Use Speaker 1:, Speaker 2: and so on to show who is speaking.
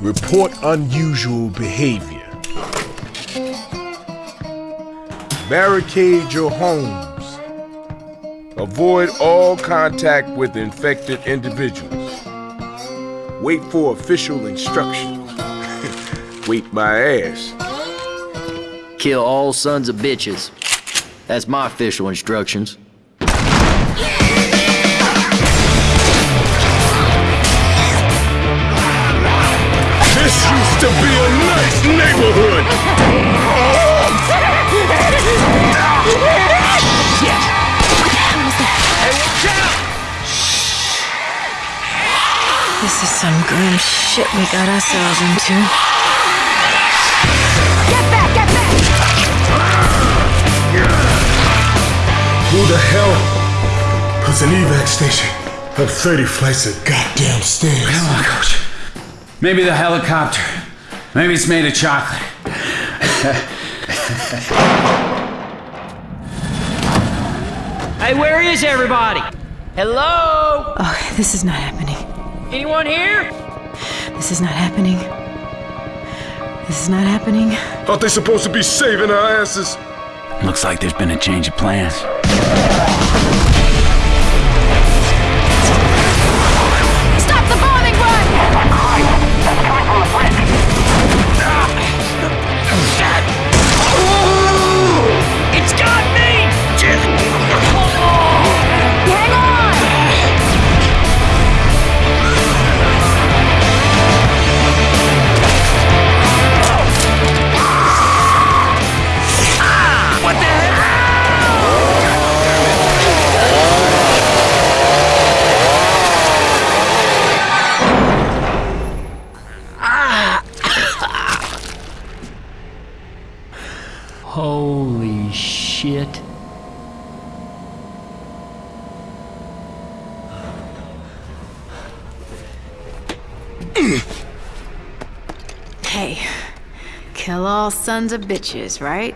Speaker 1: Report unusual behavior. Barricade your homes. Avoid all contact with infected individuals. Wait for official instructions. Wait my ass.
Speaker 2: Kill all sons of bitches. That's my official instructions.
Speaker 1: This
Speaker 3: This is some grim shit we got ourselves into.
Speaker 4: Get back, get back!
Speaker 1: Who the hell puts an evac station up 30 flights of goddamn stairs?
Speaker 5: Come on, coach. Maybe the helicopter. Maybe it's made of chocolate.
Speaker 2: Hey, where is everybody? Hello?
Speaker 3: Oh, this is not happening.
Speaker 2: Anyone here?
Speaker 3: This is not happening. This is not happening.
Speaker 1: Aren't they supposed to be saving our asses?
Speaker 5: Looks like there's been a change of plans.
Speaker 2: Holy shit.
Speaker 3: Hey, kill all sons of bitches, right?